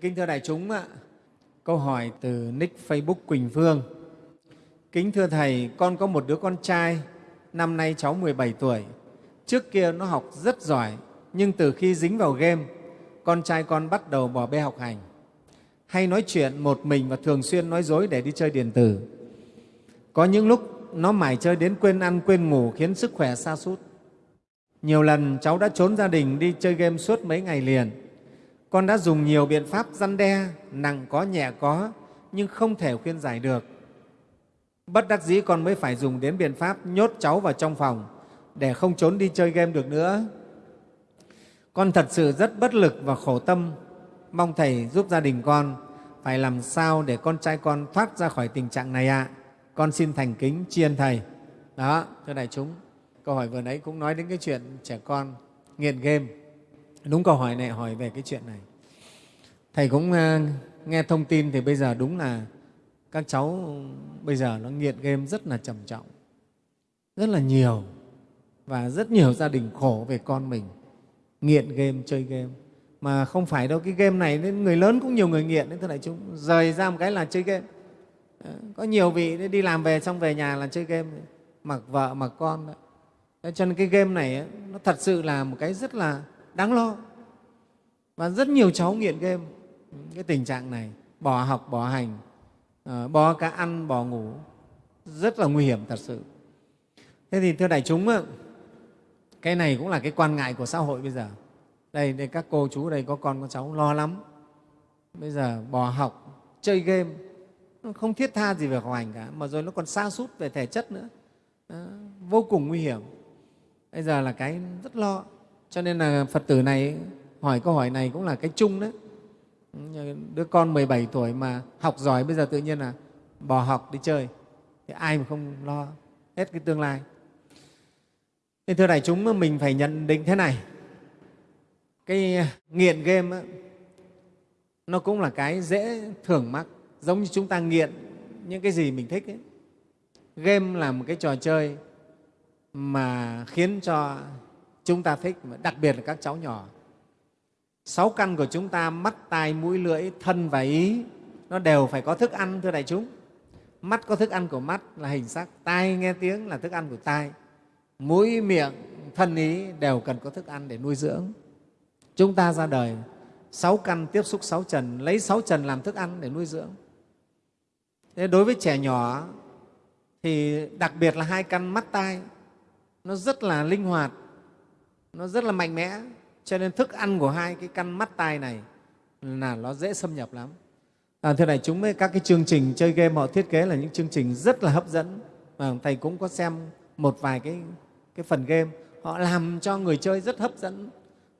Kính thưa đại chúng, ạ, câu hỏi từ nick Facebook Quỳnh Phương. Kính thưa Thầy, con có một đứa con trai, năm nay cháu 17 tuổi. Trước kia nó học rất giỏi, nhưng từ khi dính vào game, con trai con bắt đầu bỏ bê học hành. Hay nói chuyện một mình và thường xuyên nói dối để đi chơi điện tử. Có những lúc nó mải chơi đến quên ăn, quên ngủ khiến sức khỏe sa sút. Nhiều lần cháu đã trốn gia đình đi chơi game suốt mấy ngày liền. Con đã dùng nhiều biện pháp răn đe, nặng có nhẹ có, nhưng không thể khuyên giải được. Bất đắc dĩ con mới phải dùng đến biện pháp nhốt cháu vào trong phòng để không trốn đi chơi game được nữa. Con thật sự rất bất lực và khổ tâm, mong Thầy giúp gia đình con phải làm sao để con trai con thoát ra khỏi tình trạng này ạ. À. Con xin thành kính tri ân Thầy. Đó, thưa đại chúng, câu hỏi vừa nãy cũng nói đến cái chuyện trẻ con nghiện game. Đúng câu hỏi này hỏi về cái chuyện này. Thầy cũng uh, nghe thông tin thì bây giờ đúng là các cháu bây giờ nó nghiện game rất là trầm trọng, rất là nhiều và rất nhiều gia đình khổ về con mình nghiện game, chơi game. Mà không phải đâu, cái game này nên người lớn cũng nhiều người nghiện đấy, thưa đại chúng. Rời ra một cái là chơi game. Ờ, có nhiều vị đi làm về xong về nhà là chơi game, mặc vợ, mặc con. Đấy. Cho nên cái game này nó thật sự là một cái rất là đáng lo. Và rất nhiều cháu nghiện game, cái tình trạng này, bỏ học, bỏ hành, ờ, bỏ cả ăn, bỏ ngủ, rất là nguy hiểm thật sự. Thế thì thưa đại chúng, cái này cũng là cái quan ngại của xã hội bây giờ. Đây, đây các cô chú đây có con có cháu lo lắm. Bây giờ bỏ học, chơi game, không thiết tha gì về học hành cả, mà rồi nó còn xa sút về thể chất nữa. Đó, vô cùng nguy hiểm. Bây giờ là cái rất lo. Cho nên là Phật tử này hỏi câu hỏi này cũng là cái chung đấy. Đứa con 17 tuổi mà học giỏi bây giờ tự nhiên là bỏ học đi chơi. Thì ai mà không lo hết cái tương lai. Nên thưa đại chúng, mình phải nhận định thế này. Cái nghiện game ấy, nó cũng là cái dễ thưởng mắc, giống như chúng ta nghiện những cái gì mình thích ấy. Game là một cái trò chơi mà khiến cho chúng ta thích, đặc biệt là các cháu nhỏ. Sáu căn của chúng ta, mắt, tai, mũi, lưỡi, thân và ý, nó đều phải có thức ăn, thưa đại chúng. Mắt có thức ăn của mắt là hình sắc, tai nghe tiếng là thức ăn của tai, mũi, miệng, thân ý đều cần có thức ăn để nuôi dưỡng. Chúng ta ra đời sáu căn tiếp xúc sáu trần, lấy sáu trần làm thức ăn để nuôi dưỡng. Thế đối với trẻ nhỏ thì đặc biệt là hai căn mắt tai nó rất là linh hoạt, nó rất là mạnh mẽ, cho nên thức ăn của hai cái căn mắt tai này là nó dễ xâm nhập lắm. À, thưa này, chúng với các cái chương trình chơi game họ thiết kế là những chương trình rất là hấp dẫn. Và thầy cũng có xem một vài cái cái phần game. Họ làm cho người chơi rất hấp dẫn.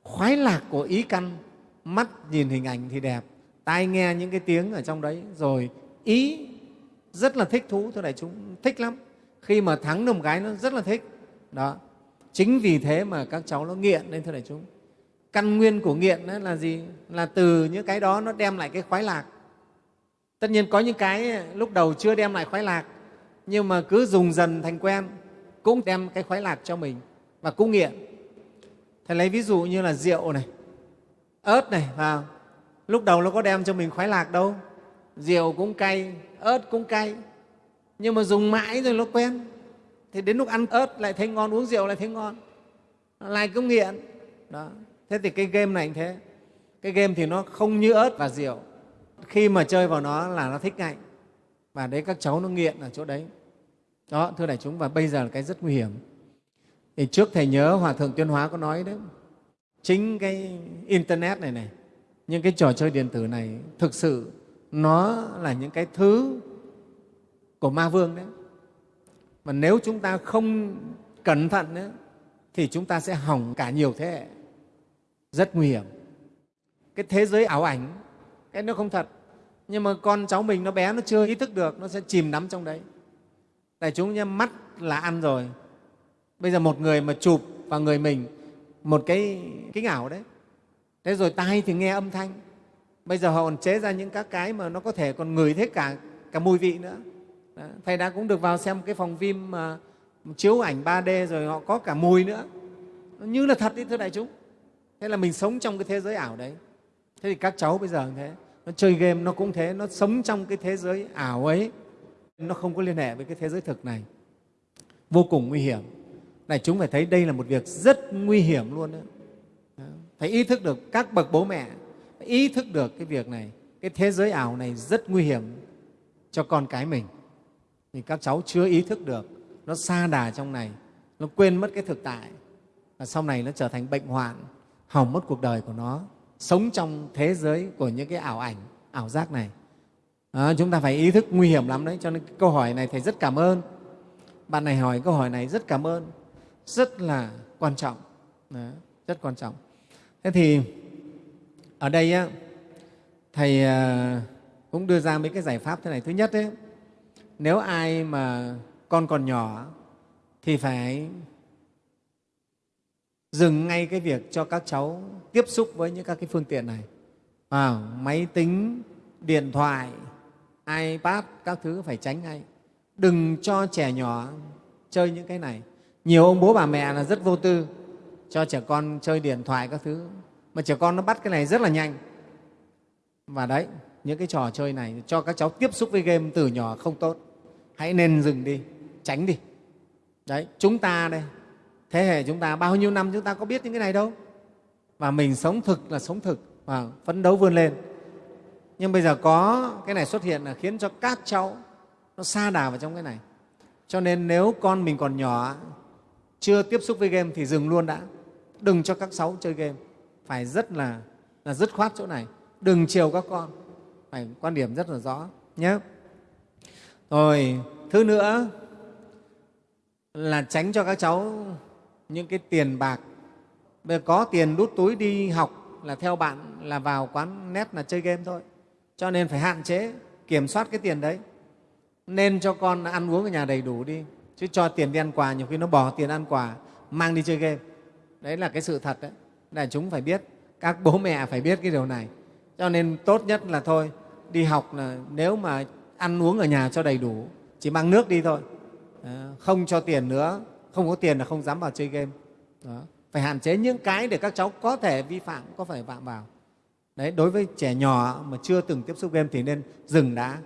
Khoái lạc của ý căn mắt nhìn hình ảnh thì đẹp tai nghe những cái tiếng ở trong đấy. Rồi ý rất là thích thú thưa đại chúng thích lắm. Khi mà thắng được một cái nó rất là thích. Đó. Chính vì thế mà các cháu nó nghiện nên thưa đại chúng căn nguyên của nghiện là gì? Là từ những cái đó nó đem lại cái khoái lạc. Tất nhiên có những cái à, lúc đầu chưa đem lại khoái lạc, nhưng mà cứ dùng dần thành quen, cũng đem cái khoái lạc cho mình và cũng nghiện. Thầy lấy ví dụ như là rượu này, ớt này vào lúc đầu nó có đem cho mình khoái lạc đâu. Rượu cũng cay, ớt cũng cay, nhưng mà dùng mãi rồi nó quen. Thì đến lúc ăn ớt lại thấy ngon, uống rượu lại thấy ngon, lại cứ nghiện. Đó thế thì cái game này cũng thế. Cái game thì nó không như ớt và rượu. Khi mà chơi vào nó là nó thích ngay. Và đấy các cháu nó nghiện ở chỗ đấy. Đó thưa đại chúng và bây giờ là cái rất nguy hiểm. Thì trước thầy nhớ hòa thượng tuyên hóa có nói đấy chính cái internet này này những cái trò chơi điện tử này thực sự nó là những cái thứ của ma vương đấy. Mà nếu chúng ta không cẩn thận ấy, thì chúng ta sẽ hỏng cả nhiều thế hệ rất nguy hiểm. Cái thế giới ảo ảnh, cái nó không thật, nhưng mà con cháu mình nó bé, nó chưa ý thức được, nó sẽ chìm đắm trong đấy. Đại chúng nhé, mắt là ăn rồi. Bây giờ một người mà chụp vào người mình một cái kính ảo đấy. Thế rồi tai thì nghe âm thanh. Bây giờ họ còn chế ra những các cái mà nó có thể còn ngửi thấy cả cả mùi vị nữa. Đó. thầy đã cũng được vào xem cái phòng phim mà chiếu ảnh 3D rồi họ có cả mùi nữa. Nó như là thật đấy thưa đại chúng thế là mình sống trong cái thế giới ảo đấy. Thế thì các cháu bây giờ thế, nó chơi game nó cũng thế, nó sống trong cái thế giới ảo ấy. Nó không có liên hệ với cái thế giới thực này. Vô cùng nguy hiểm. Này, chúng phải thấy đây là một việc rất nguy hiểm luôn đó. phải ý thức được các bậc bố mẹ ý thức được cái việc này. Cái thế giới ảo này rất nguy hiểm cho con cái mình. Thì các cháu chưa ý thức được, nó xa đà trong này, nó quên mất cái thực tại. Và sau này nó trở thành bệnh hoạn hỏng mất cuộc đời của nó sống trong thế giới của những cái ảo ảnh ảo giác này. À, chúng ta phải ý thức nguy hiểm lắm đấy cho nên câu hỏi này thầy rất cảm ơn. Bạn này hỏi câu hỏi này rất cảm ơn rất là quan trọng. Đó, rất quan trọng. Thế thì ở đây á, thầy à, cũng đưa ra mấy cái giải pháp thế này. Thứ nhất ấy, nếu ai mà con còn nhỏ thì phải dừng ngay cái việc cho các cháu tiếp xúc với những các cái phương tiện này. À, máy tính điện thoại ipad các thứ phải tránh ngay. Đừng cho trẻ nhỏ chơi những cái này. Nhiều ông bố bà mẹ là rất vô tư cho trẻ con chơi điện thoại các thứ. Mà trẻ con nó bắt cái này rất là nhanh. Và đấy những cái trò chơi này cho các cháu tiếp xúc với game từ nhỏ không tốt. Hãy nên dừng đi tránh đi. Đấy chúng ta đây thế hệ chúng ta, bao nhiêu năm chúng ta có biết những cái này đâu? Và mình sống thực là sống thực và phấn đấu vươn lên. Nhưng bây giờ có cái này xuất hiện là khiến cho các cháu nó xa đà vào trong cái này. Cho nên nếu con mình còn nhỏ, chưa tiếp xúc với game thì dừng luôn đã. Đừng cho các cháu chơi game. Phải rất là là dứt khoát chỗ này. Đừng chiều các con. Phải, quan điểm rất là rõ, nhé. Rồi, thứ nữa là tránh cho các cháu những cái tiền bạc. Bây giờ có tiền đút túi đi học là theo bạn là vào quán net là chơi game thôi. Cho nên phải hạn chế kiểm soát cái tiền đấy. Nên cho con ăn uống ở nhà đầy đủ đi. Chứ cho tiền đi ăn quà, nhiều khi nó bỏ tiền ăn quà, mang đi chơi game. Đấy là cái sự thật đấy. Là chúng phải biết, các bố mẹ phải biết cái điều này. Cho nên tốt nhất là thôi, đi học là nếu mà ăn uống ở nhà cho đầy đủ, chỉ mang nước đi thôi. Ờ, không cho tiền nữa không có tiền là không dám vào chơi game. Đó. phải hạn chế những cái để các cháu có thể vi phạm, có phải phạm vào. Đấy, đối với trẻ nhỏ mà chưa từng tiếp xúc game thì nên dừng đá,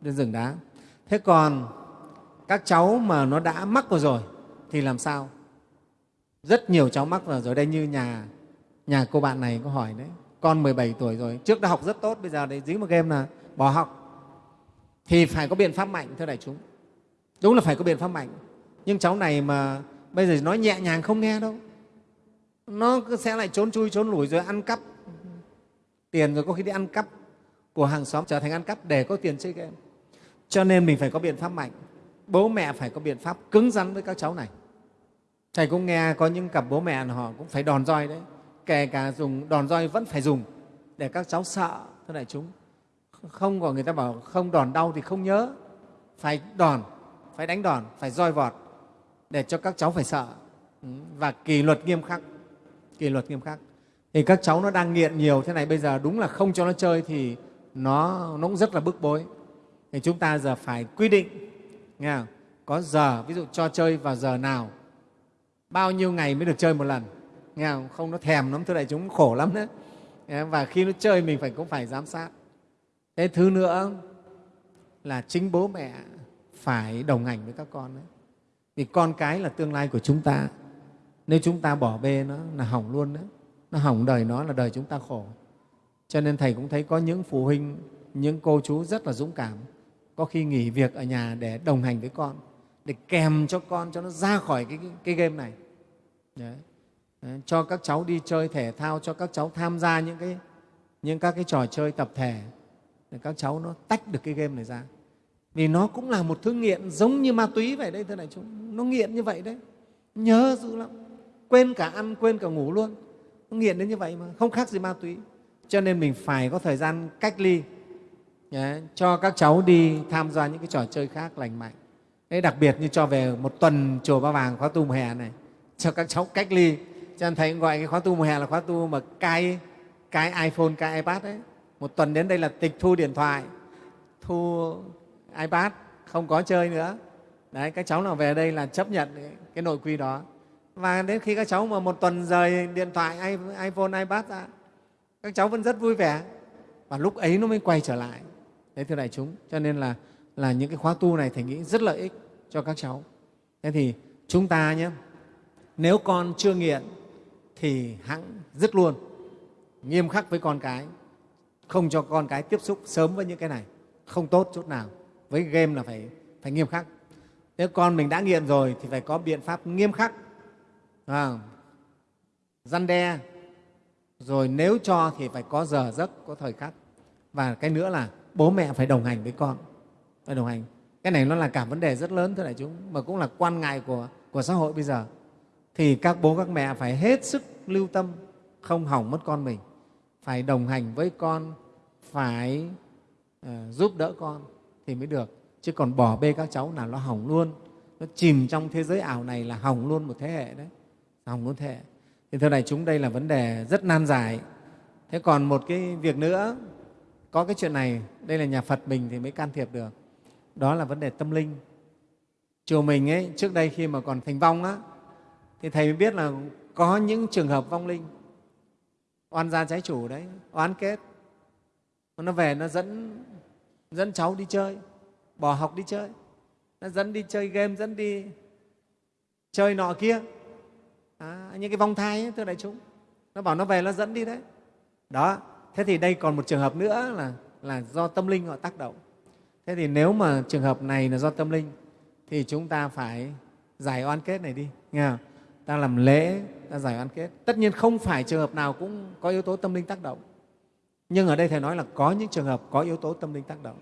nên dừng đá. Thế còn các cháu mà nó đã mắc vào rồi thì làm sao? Rất nhiều cháu mắc vào rồi. Đây như nhà nhà cô bạn này có hỏi đấy. Con 17 tuổi rồi, trước đã học rất tốt, bây giờ đấy dính một game là bỏ học. Thì phải có biện pháp mạnh, thưa đại chúng. Đúng là phải có biện pháp mạnh nhưng cháu này mà bây giờ nói nhẹ nhàng không nghe đâu. Nó sẽ lại trốn chui, trốn lủi rồi ăn cắp. Tiền rồi có khi đi ăn cắp. Của hàng xóm trở thành ăn cắp để có tiền chơi game. Cho nên mình phải có biện pháp mạnh. Bố mẹ phải có biện pháp cứng rắn với các cháu này. Thầy cũng nghe có những cặp bố mẹ họ cũng phải đòn roi đấy. Kể cả dùng, đòn roi vẫn phải dùng để các cháu sợ, thưa đại chúng. Không có người ta bảo không đòn đau thì không nhớ. Phải đòn, phải đánh đòn, phải roi vọt để cho các cháu phải sợ. Ừ, và kỷ luật nghiêm khắc kỷ luật nghiêm khắc. Thì các cháu nó đang nghiện nhiều thế này bây giờ đúng là không cho nó chơi thì nó, nó cũng rất là bức bối. Thì chúng ta giờ phải quy định nghe không? có giờ ví dụ cho chơi vào giờ nào bao nhiêu ngày mới được chơi một lần nghe không, không nó thèm lắm thưa đại chúng khổ lắm đấy. Và khi nó chơi mình phải cũng phải giám sát. Thế thứ nữa là chính bố mẹ phải đồng hành với các con đấy vì con cái là tương lai của chúng ta. Nếu chúng ta bỏ bê nó là hỏng luôn đấy. Nó hỏng đời nó là đời chúng ta khổ. Cho nên thầy cũng thấy có những phụ huynh những cô chú rất là dũng cảm. Có khi nghỉ việc ở nhà để đồng hành với con để kèm cho con cho nó ra khỏi cái, cái, cái game này. Đấy. Đấy. cho các cháu đi chơi thể thao cho các cháu tham gia những cái những các cái trò chơi tập thể. Để các cháu nó tách được cái game này ra vì nó cũng là một thứ nghiện giống như ma túy vậy đấy thưa đại chúng. Nó nghiện như vậy đấy. Nhớ dữ lắm. Quên cả ăn quên cả ngủ luôn. Nó nghiện đến như vậy mà không khác gì ma túy. Cho nên mình phải có thời gian cách ly nhé, cho các cháu đi tham gia những cái trò chơi khác lành mạnh. Đấy, đặc biệt như cho về một tuần chùa Ba Vàng khóa tu mùa hè này cho các cháu cách ly. Cho nên thầy gọi cái khóa tu mùa hè là khóa tu mà cai cái iPhone, cái iPad đấy. Một tuần đến đây là tịch thu điện thoại, thu iPad, không có chơi nữa. Đấy, các cháu nào về đây là chấp nhận cái nội quy đó. Và đến khi các cháu mà một tuần rời điện thoại, iPhone, iPad ra, các cháu vẫn rất vui vẻ. Và lúc ấy nó mới quay trở lại. Đấy thưa đại chúng cho nên là là những cái khóa tu này thầy nghĩ rất lợi ích cho các cháu. Thế thì chúng ta nhé nếu con chưa nghiện thì hãng dứt luôn nghiêm khắc với con cái không cho con cái tiếp xúc sớm với những cái này. Không tốt chút nào với game là phải phải nghiêm khắc. Nếu con mình đã nghiện rồi thì phải có biện pháp nghiêm khắc. À, răn đe. Rồi nếu cho thì phải có giờ giấc có thời khắc. Và cái nữa là bố mẹ phải đồng hành với con. Phải đồng hành. Cái này nó là cả vấn đề rất lớn thưa đại chúng mà cũng là quan ngại của, của xã hội bây giờ. Thì các bố các mẹ phải hết sức lưu tâm không hỏng mất con mình. Phải đồng hành với con phải uh, giúp đỡ con thì mới được. Chứ còn bỏ bê các cháu là nó hỏng luôn. Nó chìm trong thế giới ảo này là hỏng luôn một thế hệ đấy. Hỏng luôn thế hệ. Thì thưa đại chúng, đây là vấn đề rất nan giải. Thế còn một cái việc nữa, có cái chuyện này, đây là nhà phật mình thì mới can thiệp được. Đó là vấn đề tâm linh. Chùa mình ấy, trước đây khi mà còn thành vong á, thì thầy mới biết là có những trường hợp vong linh. Oan gia trái chủ đấy, oán kết. Nó về nó dẫn dẫn cháu đi chơi bỏ học đi chơi. Nó dẫn đi chơi game dẫn đi chơi nọ kia. À, những cái vong thai ấy, thưa đại chúng. Nó bảo nó về nó dẫn đi đấy. Đó thế thì đây còn một trường hợp nữa là là do tâm linh họ tác động. Thế thì nếu mà trường hợp này là do tâm linh thì chúng ta phải giải oan kết này đi nghe không? ta làm lễ ta giải oan kết. Tất nhiên không phải trường hợp nào cũng có yếu tố tâm linh tác động nhưng ở đây thầy nói là có những trường hợp có yếu tố tâm linh tác động.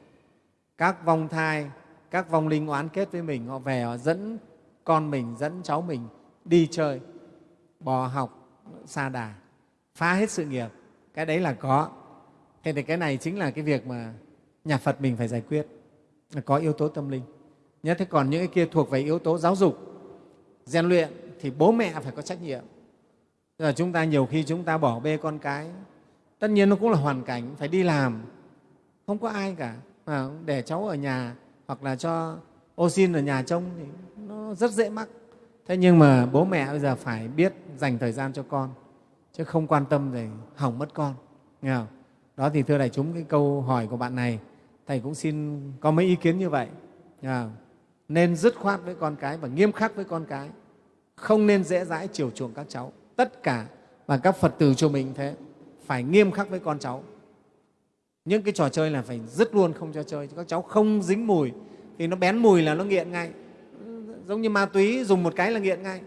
Các vong thai, các vong linh oán kết với mình, họ về, họ dẫn con mình, dẫn cháu mình đi chơi bỏ học xa đà, phá hết sự nghiệp. Cái đấy là có. Thế thì cái này chính là cái việc mà nhà phật mình phải giải quyết, là có yếu tố tâm linh. Nhớ, thế còn những cái kia thuộc về yếu tố giáo dục rèn luyện thì bố mẹ phải có trách nhiệm. Là chúng ta nhiều khi chúng ta bỏ bê con cái tất nhiên nó cũng là hoàn cảnh, phải đi làm. Không có ai cả. Mà để cháu ở nhà hoặc là cho ô xin ở nhà trông thì nó rất dễ mắc. Thế nhưng mà bố mẹ bây giờ phải biết dành thời gian cho con, chứ không quan tâm để hỏng mất con. Nghe không? đó thì thưa đại chúng, cái câu hỏi của bạn này, thầy cũng xin có mấy ý kiến như vậy. Nghe nên dứt khoát với con cái và nghiêm khắc với con cái. Không nên dễ dãi chiều chuộng các cháu. Tất cả và các phật tử cho mình thế phải nghiêm khắc với con cháu. Những cái trò chơi là phải dứt luôn, không cho chơi. Các cháu không dính mùi, thì nó bén mùi là nó nghiện ngay. Giống như ma túy, dùng một cái là nghiện ngay.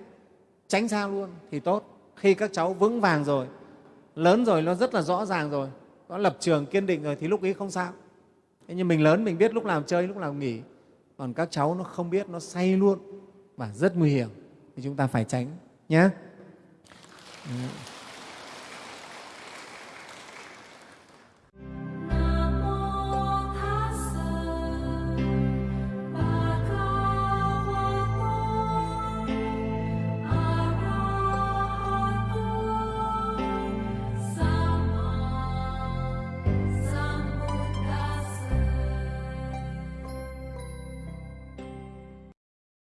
Tránh xa luôn thì tốt. Khi các cháu vững vàng rồi, lớn rồi, nó rất là rõ ràng rồi có lập trường kiên định rồi thì lúc ấy không sao. Thế nhưng mình lớn, mình biết lúc nào chơi, lúc nào nghỉ. Còn các cháu nó không biết, nó say luôn và rất nguy hiểm. Thì chúng ta phải tránh nhé ừ.